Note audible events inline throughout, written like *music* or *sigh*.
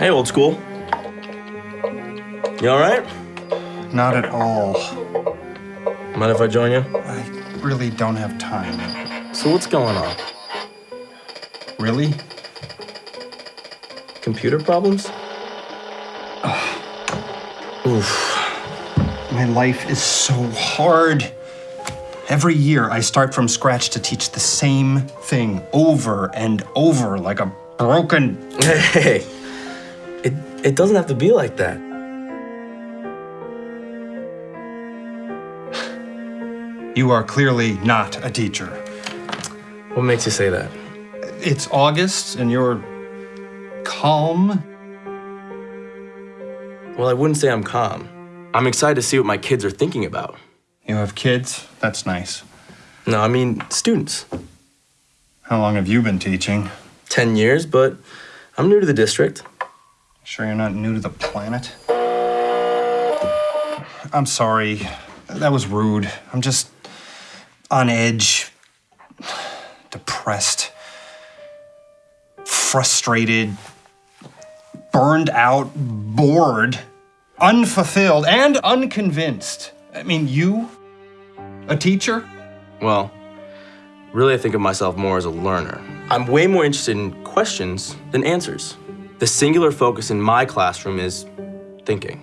Hey, old school. You all right? Not at all. Mind if I join you? I really don't have time. So what's going on? Really? Computer problems? Oof. My life is so hard. Every year I start from scratch to teach the same thing over and over like a broken. *laughs* Hey, it, it doesn't have to be like that. You are clearly not a teacher. What makes you say that? It's August and you're calm. Well, I wouldn't say I'm calm. I'm excited to see what my kids are thinking about. You have kids? That's nice. No, I mean students. How long have you been teaching? 10 years, but I'm new to the district. Sure you're not new to the planet? I'm sorry. That was rude. I'm just on edge, depressed, frustrated, burned out, bored, unfulfilled, and unconvinced. I mean, you? A teacher? Well, really, I think of myself more as a learner. I'm way more interested in questions than answers. The singular focus in my classroom is thinking.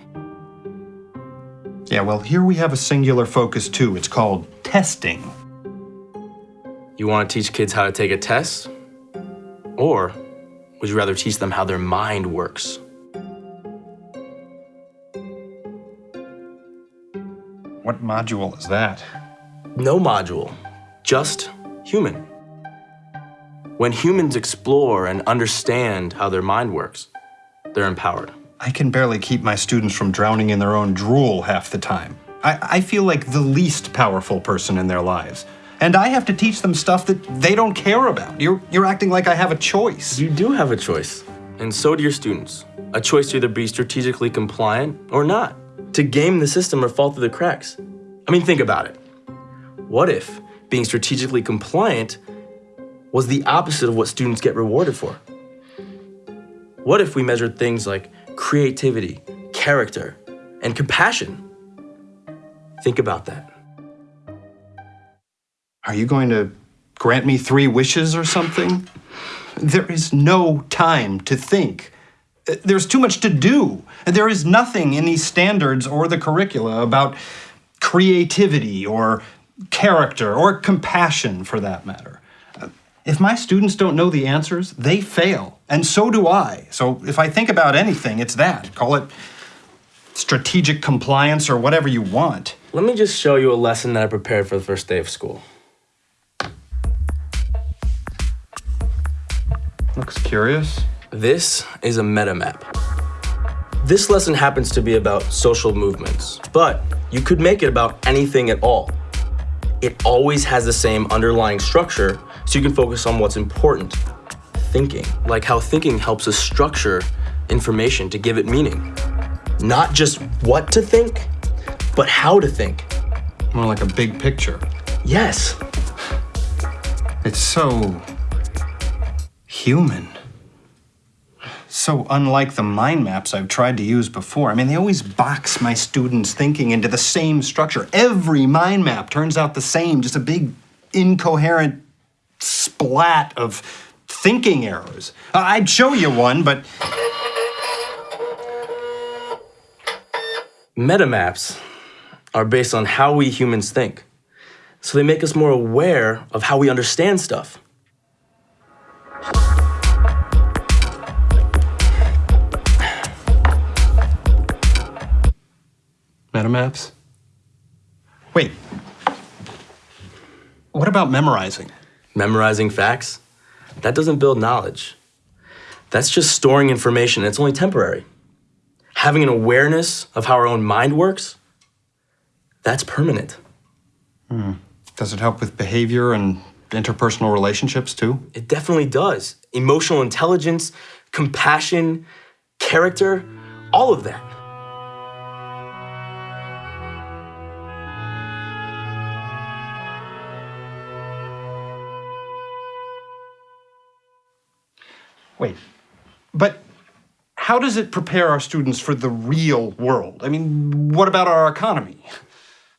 Yeah, well, here we have a singular focus too. It's called testing. You want to teach kids how to take a test? Or would you rather teach them how their mind works? What module is that? No module, just human. When humans explore and understand how their mind works, they're empowered. I can barely keep my students from drowning in their own drool half the time. I, I feel like the least powerful person in their lives. And I have to teach them stuff that they don't care about. You're, you're acting like I have a choice. You do have a choice, and so do your students. A choice to either be strategically compliant or not, to game the system or fall through the cracks. I mean, think about it. What if being strategically compliant was the opposite of what students get rewarded for? What if we measured things like creativity, character, and compassion? Think about that. Are you going to grant me three wishes or something? There is no time to think. There's too much to do. There is nothing in these standards or the curricula about creativity or character or compassion for that matter. If my students don't know the answers, they fail, and so do I. So if I think about anything, it's that. Call it strategic compliance or whatever you want. Let me just show you a lesson that I prepared for the first day of school. Looks curious. This is a meta map. This lesson happens to be about social movements, but you could make it about anything at all. It always has the same underlying structure, so you can focus on what's important. Thinking, like how thinking helps us structure information to give it meaning. Not just what to think, but how to think. More like a big picture. Yes, It's so human. So unlike the mind maps I've tried to use before. I mean, they always box my students' thinking into the same structure. Every mind map turns out the same, just a big incoherent splat of thinking errors. I- I'd show you one, but metamaps are based on how we humans think. So they make us more aware of how we understand stuff. metamaps? Wait. What about memorizing? Memorizing facts, that doesn't build knowledge. That's just storing information, and it's only temporary. Having an awareness of how our own mind works, that's permanent. Hmm. Does it help with behavior and interpersonal relationships too? It definitely does. Emotional intelligence, compassion, character, all of that. Wait, but how does it prepare our students for the real world? I mean, what about our economy?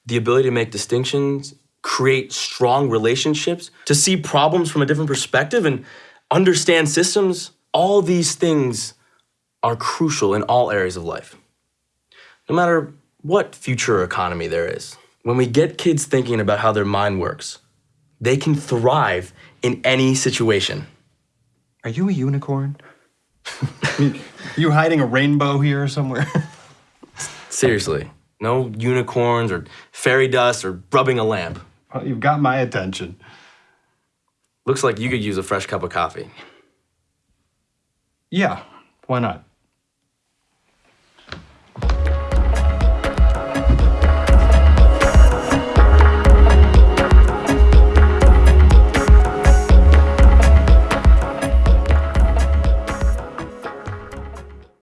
The ability to make distinctions, create strong relationships, to see problems from a different perspective, and understand systems, all these things are crucial in all areas of life. No matter what future economy there is, when we get kids thinking about how their mind works, they can thrive in any situation. Are you a unicorn? *laughs* you hiding a rainbow here somewhere? Seriously, no unicorns or fairy dust or rubbing a lamp. well, you've got my attention. Looks like you could use a fresh cup of coffee. Yeah, why not?